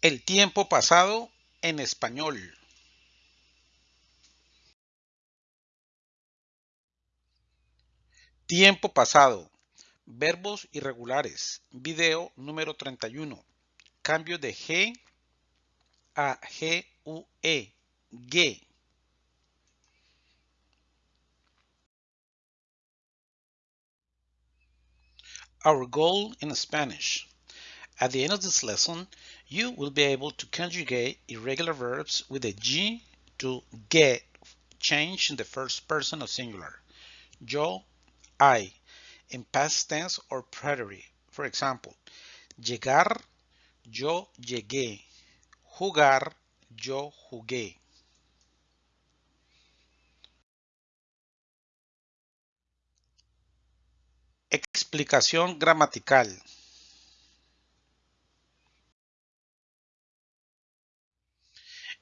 El tiempo pasado en español. Tiempo pasado. Verbos irregulares. Video número 31. Cambio de G a G-U-E. G. Our goal in Spanish. At the end of this lesson, you will be able to conjugate irregular verbs with a G to get change in the first person of singular. Yo, I, in past tense or preterite. For example, llegar, yo llegué. Jugar, yo jugué. Explicación gramatical.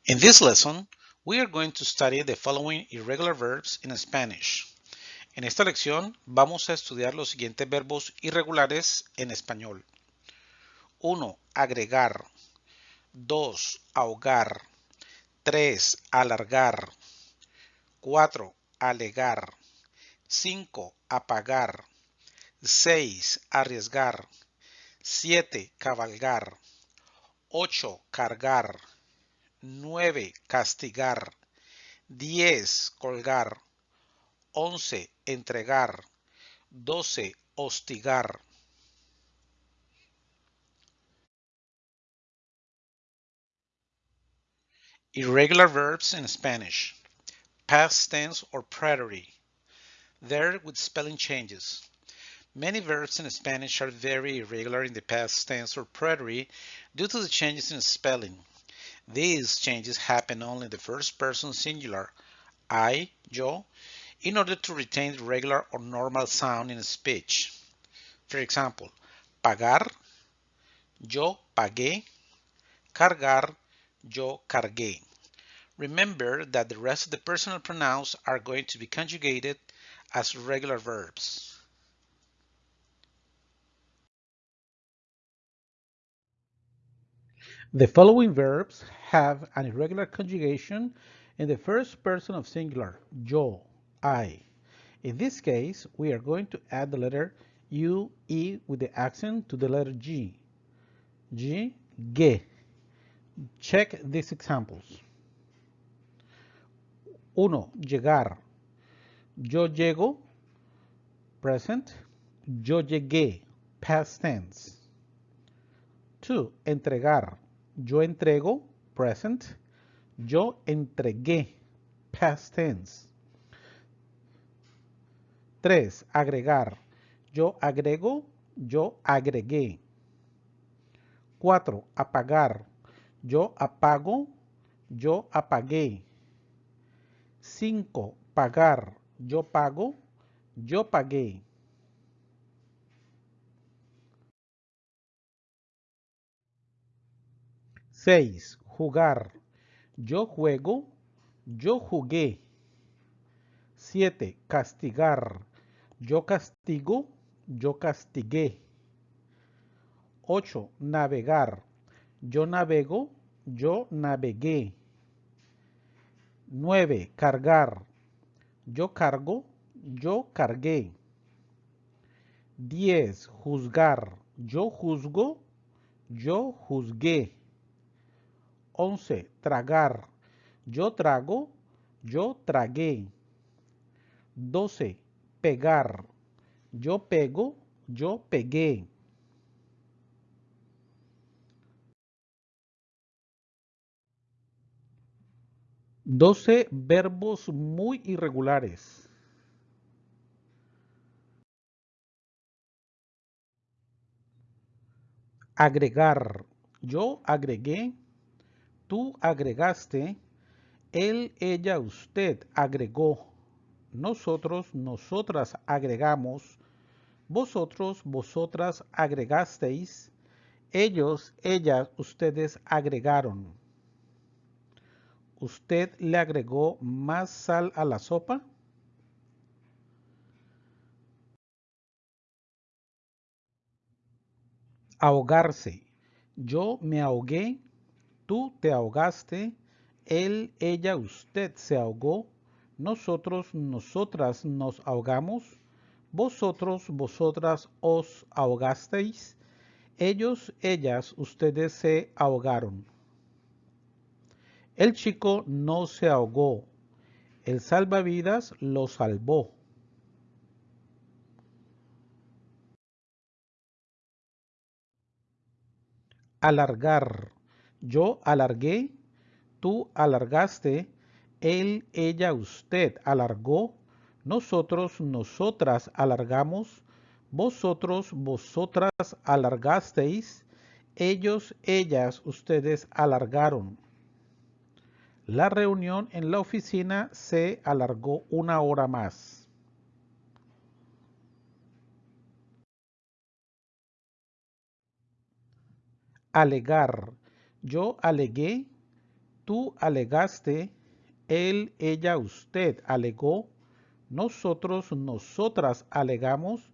In this lesson, we are going to study the following irregular verbs in Spanish. En esta lección vamos a estudiar los siguientes verbos irregulares en español. 1. Agregar. 2. Ahogar. 3. Alargar. 4. Alegar. 5. Apagar. 6. Arriesgar. 7. Cabalgar. 8. Cargar. 9. Castigar. 10. Colgar. 11. Entregar. 12. Hostigar. Irregular verbs in Spanish. Past tense or preterite. There with spelling changes. Many verbs in Spanish are very irregular in the past tense or preterite due to the changes in spelling. These changes happen only in the first person singular, I, yo, in order to retain the regular or normal sound in speech. For example, pagar, yo pagué, cargar, yo cargué. Remember that the rest of the personal pronouns are going to be conjugated as regular verbs. The following verbs have an irregular conjugation in the first person of singular, yo, I. In this case, we are going to add the letter U, E with the accent to the letter G. G, ge. Check these examples. Uno, Llegar. Yo llego, present. Yo llegué, past tense. 2. Entregar. Yo entrego, present. Yo entregué, past tense. 3. Agregar. Yo agrego, yo agregué. 4. Apagar. Yo apago, yo apagué. 5. Pagar. Yo pago, yo pagué. Seis. Jugar. Yo juego, yo jugué. 7. Castigar. Yo castigo, yo castigué. 8. Navegar. Yo navego, yo navegué. 9. Cargar. Yo cargo, yo cargué. 10. Juzgar. Yo juzgo, yo juzgué. 11. Tragar. Yo trago, yo tragué. 12. Pegar. Yo pego, yo pegué. Doce verbos muy irregulares. Agregar. Yo agregué, tú agregaste, él, ella, usted agregó, nosotros, nosotras agregamos, vosotros, vosotras agregasteis, ellos, ellas, ustedes agregaron. ¿Usted le agregó más sal a la sopa? Ahogarse. Yo me ahogué, tú te ahogaste, él, ella, usted se ahogó, nosotros, nosotras nos ahogamos, vosotros, vosotras os ahogasteis, ellos, ellas, ustedes se ahogaron. El chico no se ahogó, el salvavidas lo salvó. Alargar. Yo alargué, tú alargaste, él, ella, usted alargó, nosotros, nosotras alargamos, vosotros, vosotras alargasteis, ellos, ellas, ustedes alargaron. La reunión en la oficina se alargó una hora más. Alegar. Yo alegué, tú alegaste, él, ella, usted alegó, nosotros, nosotras alegamos,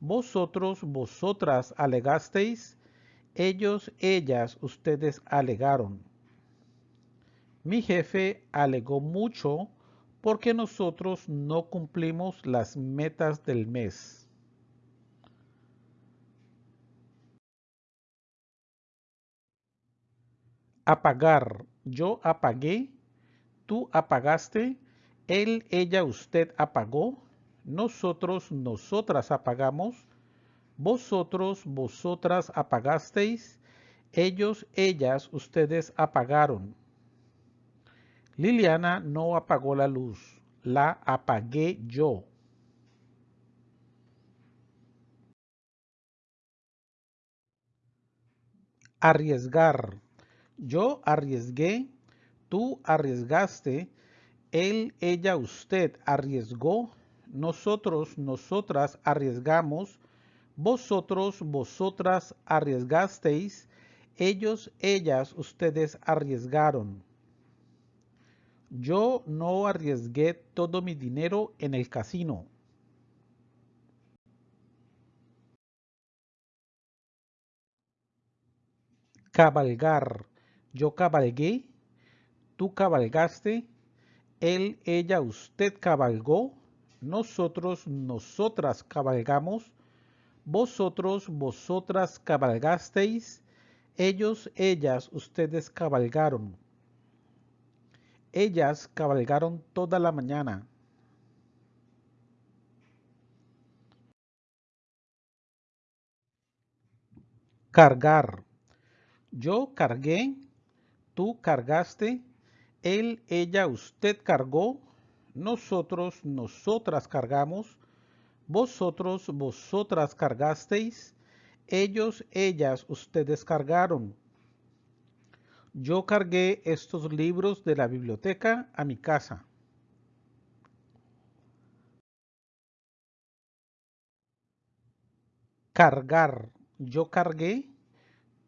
vosotros, vosotras alegasteis, ellos, ellas, ustedes alegaron. Mi jefe alegó mucho porque nosotros no cumplimos las metas del mes. Apagar. Yo apagué, tú apagaste, él, ella, usted apagó, nosotros, nosotras apagamos, vosotros, vosotras apagasteis, ellos, ellas, ustedes apagaron. Liliana no apagó la luz, la apagué yo. Arriesgar. Yo arriesgué, tú arriesgaste, él, ella, usted arriesgó, nosotros, nosotras arriesgamos, vosotros, vosotras arriesgasteis, ellos, ellas, ustedes arriesgaron. Yo no arriesgué todo mi dinero en el casino. Cabalgar. Yo cabalgué, tú cabalgaste, él, ella, usted cabalgó, nosotros, nosotras cabalgamos, vosotros, vosotras cabalgasteis, ellos, ellas, ustedes cabalgaron. Ellas cabalgaron toda la mañana. Cargar. Yo cargué, tú cargaste, él, ella, usted cargó, nosotros, nosotras cargamos, vosotros, vosotras cargasteis, ellos, ellas, ustedes cargaron. Yo cargué estos libros de la biblioteca a mi casa. Cargar. Yo cargué,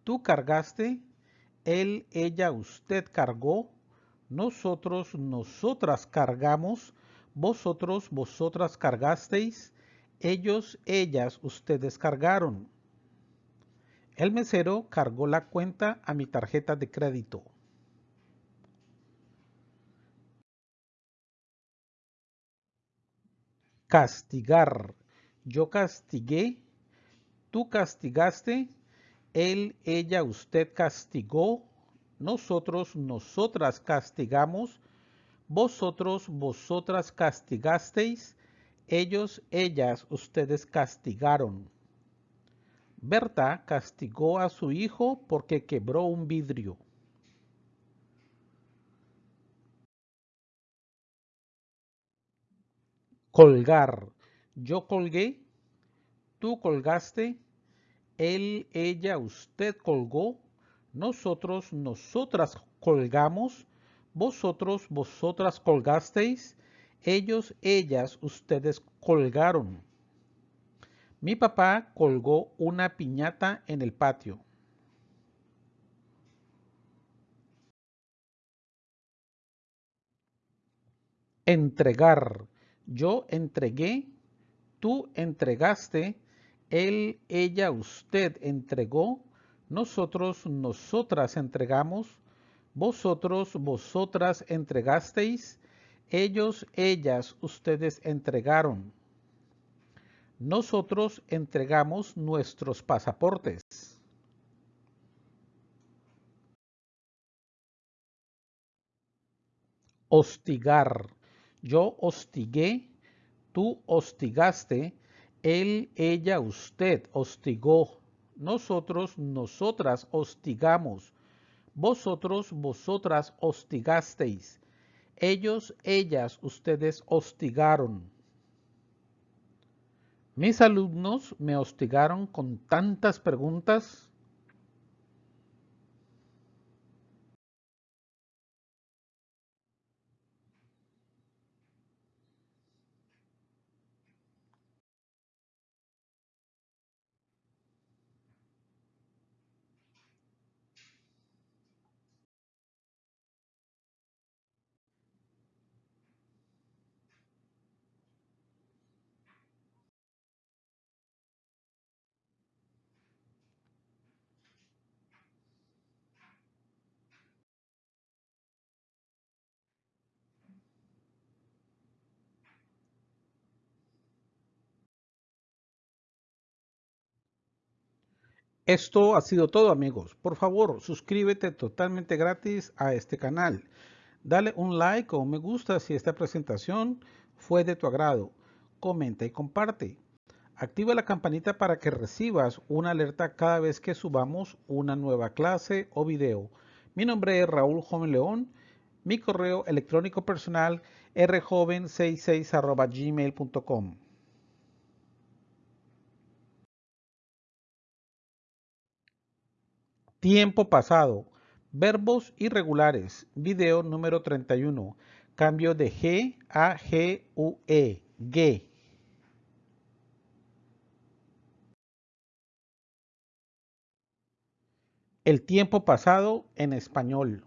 tú cargaste, él, ella, usted cargó, nosotros, nosotras cargamos, vosotros, vosotras cargasteis, ellos, ellas, ustedes cargaron. El mesero cargó la cuenta a mi tarjeta de crédito. Castigar. Yo castigué, tú castigaste, él, ella, usted castigó, nosotros, nosotras castigamos, vosotros, vosotras castigasteis, ellos, ellas, ustedes castigaron. Berta castigó a su hijo porque quebró un vidrio. Colgar. Yo colgué, tú colgaste, él, ella, usted colgó, nosotros, nosotras colgamos, vosotros, vosotras colgasteis, ellos, ellas, ustedes colgaron. Mi papá colgó una piñata en el patio. Entregar. Yo entregué, tú entregaste, él, ella, usted entregó, Nosotros, nosotras entregamos. Vosotros, vosotras entregasteis. Ellos, ellas, ustedes entregaron. Nosotros entregamos nuestros pasaportes. Hostigar. Yo hostigué, tú hostigaste, él, ella, usted hostigó. Nosotros, nosotras hostigamos. Vosotros, vosotras hostigasteis. Ellos, ellas, ustedes hostigaron. Mis alumnos me hostigaron con tantas preguntas. Esto ha sido todo amigos. Por favor, suscríbete totalmente gratis a este canal. Dale un like o un me gusta si esta presentación fue de tu agrado. Comenta y comparte. Activa la campanita para que recibas una alerta cada vez que subamos una nueva clase o video. Mi nombre es Raúl Joven León. Mi correo electrónico personal rjoven66 gmail.com. Tiempo pasado. Verbos irregulares. Video número 31. Cambio de G a G U E. G. El tiempo pasado en español.